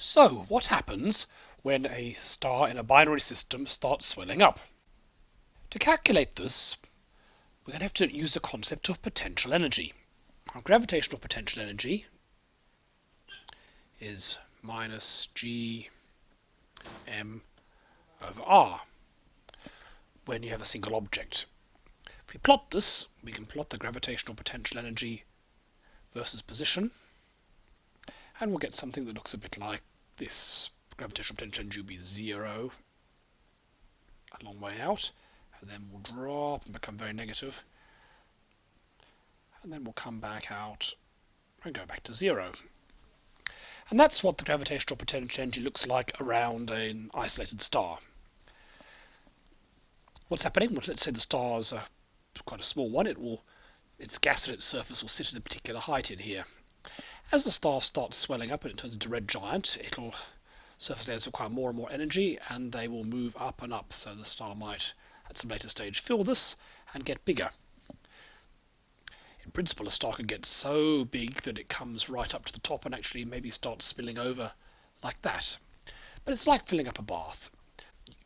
So, what happens when a star in a binary system starts swelling up? To calculate this, we're going to have to use the concept of potential energy. Our gravitational potential energy is minus g m over r when you have a single object. If we plot this, we can plot the gravitational potential energy versus position and we'll get something that looks a bit like this. Gravitational potential energy will be zero a long way out, and then we'll drop and become very negative, and then we'll come back out and go back to zero. And that's what the gravitational potential energy looks like around an isolated star. What's happening? Well, let's say the star is a, quite a small one. It will, its gas at its surface will sit at a particular height in here. As the star starts swelling up and it turns into a red giant, it'll surface layers require more and more energy and they will move up and up. So the star might, at some later stage, fill this and get bigger. In principle, a star can get so big that it comes right up to the top and actually maybe starts spilling over like that. But it's like filling up a bath.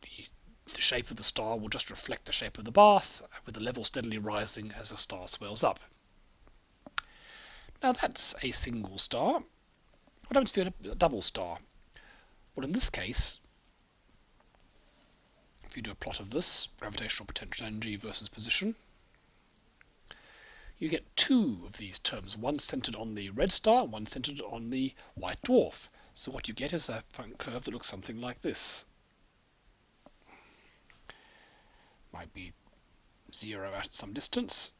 The, the shape of the star will just reflect the shape of the bath, with the level steadily rising as the star swells up. Now that's a single star. What happens if you have a double star? Well, in this case, if you do a plot of this, gravitational potential energy versus position, you get two of these terms, one centered on the red star, one centered on the white dwarf. So what you get is a curve that looks something like this. Might be zero at some distance,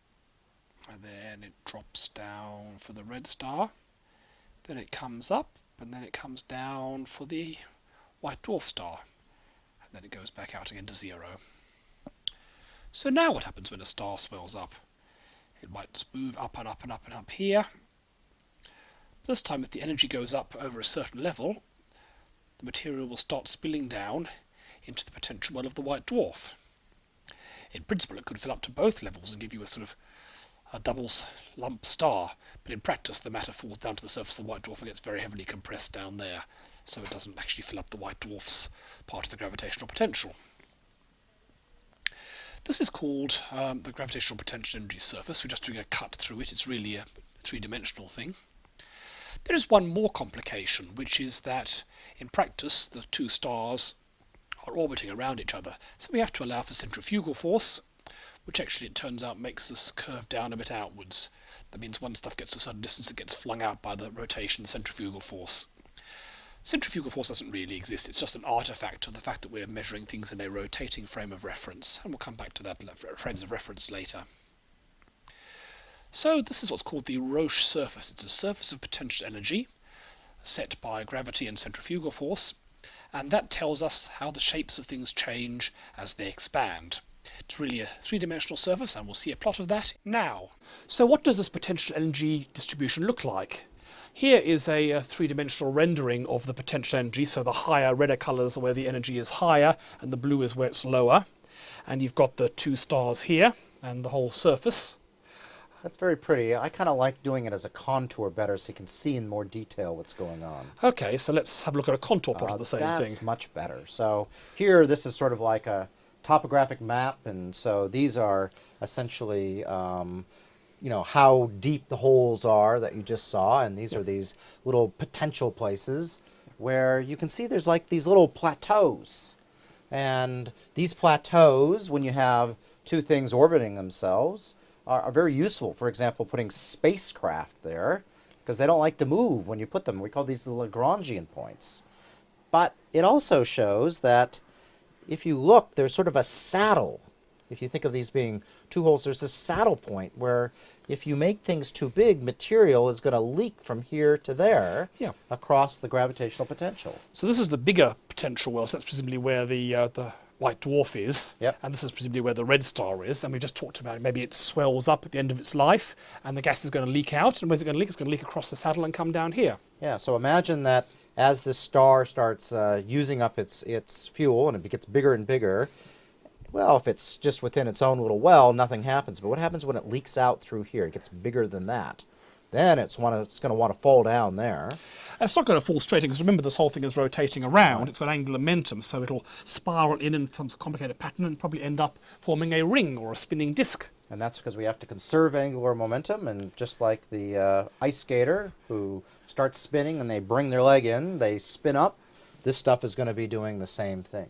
and then it drops down for the red star. Then it comes up and then it comes down for the white dwarf star. And then it goes back out again to zero. So now what happens when a star swells up? It might move up and up and up and up here. This time if the energy goes up over a certain level the material will start spilling down into the potential well of the white dwarf. In principle it could fill up to both levels and give you a sort of a double lump star, but in practice the matter falls down to the surface of the white dwarf and gets very heavily compressed down there, so it doesn't actually fill up the white dwarf's part of the gravitational potential. This is called um, the gravitational potential energy surface. We're just doing a cut through it. It's really a three-dimensional thing. There is one more complication, which is that in practice the two stars are orbiting around each other. So we have to allow for centrifugal force which actually it turns out makes this curve down a bit outwards. That means when stuff gets to a certain distance it gets flung out by the rotation centrifugal force. Centrifugal force doesn't really exist, it's just an artifact of the fact that we're measuring things in a rotating frame of reference, and we'll come back to that frames of reference later. So this is what's called the Roche surface. It's a surface of potential energy set by gravity and centrifugal force, and that tells us how the shapes of things change as they expand. It's really a three-dimensional surface and we'll see a plot of that now. So what does this potential energy distribution look like? Here is a, a three-dimensional rendering of the potential energy, so the higher, redder colours are where the energy is higher and the blue is where it's lower. And you've got the two stars here and the whole surface. That's very pretty. I kind of like doing it as a contour better so you can see in more detail what's going on. Okay, so let's have a look at a contour plot uh, of the same that's thing. That's much better. So here, this is sort of like a topographic map, and so these are essentially um, you know how deep the holes are that you just saw, and these are these little potential places where you can see there's like these little plateaus, and these plateaus, when you have two things orbiting themselves, are, are very useful. For example, putting spacecraft there because they don't like to move when you put them. We call these the Lagrangian points. But it also shows that if you look, there's sort of a saddle. If you think of these being two holes, there's a saddle point where if you make things too big, material is going to leak from here to there yeah. across the gravitational potential. So this is the bigger potential well, so that's presumably where the, uh, the white dwarf is, yep. and this is presumably where the red star is, and we just talked about it. Maybe it swells up at the end of its life, and the gas is going to leak out, and where's it going to leak? It's going to leak across the saddle and come down here. Yeah, so imagine that as this star starts uh, using up its, its fuel and it gets bigger and bigger, well, if it's just within its own little well, nothing happens. But what happens when it leaks out through here? It gets bigger than that. Then it's, wanna, it's going to want to fall down there. And it's not going to fall straight in because remember this whole thing is rotating around. It's got angular momentum, so it'll spiral in in some complicated pattern and probably end up forming a ring or a spinning disc. And that's because we have to conserve angular momentum, and just like the uh, ice skater who starts spinning and they bring their leg in, they spin up. This stuff is going to be doing the same thing.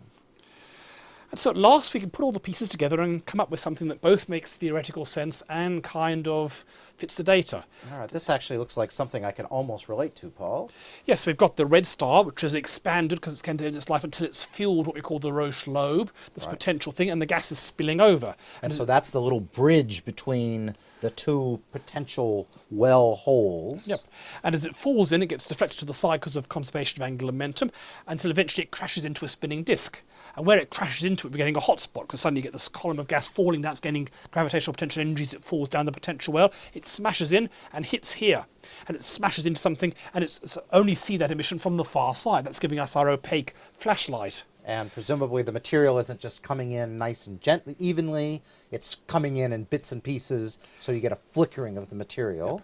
And so at last we can put all the pieces together and come up with something that both makes theoretical sense and kind of fits the data. All right, this actually looks like something I can almost relate to, Paul. Yes, we've got the red star, which has expanded because it's going to end its life until it's fueled what we call the Roche lobe, this Right. potential thing, and the gas is spilling over. And so that's the little bridge between the two potential well holes. Yep. And as it falls in, it gets deflected to the side because of conservation of angular momentum until eventually it crashes into a spinning disk. And where it crashes into it, we're getting a hot spot because suddenly you get this column of gas falling that's gaining gravitational potential energy as it falls down the potential well. It smashes in and hits here. And it smashes into something, and it's, it's only see that emission from the far side. That's giving us our opaque flashlight. And presumably the material isn't just coming in nice and gently, evenly. It's coming in in bits and pieces, so you get a flickering of the material.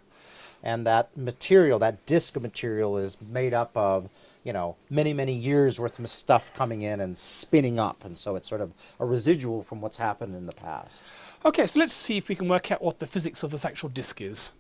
And that material, that disk of material, is made up of, you know, many, many years worth of stuff coming in and spinning up. And so it's sort of a residual from what's happened in the past. Okay, so let's see if we can work out what the physics of this actual disk is.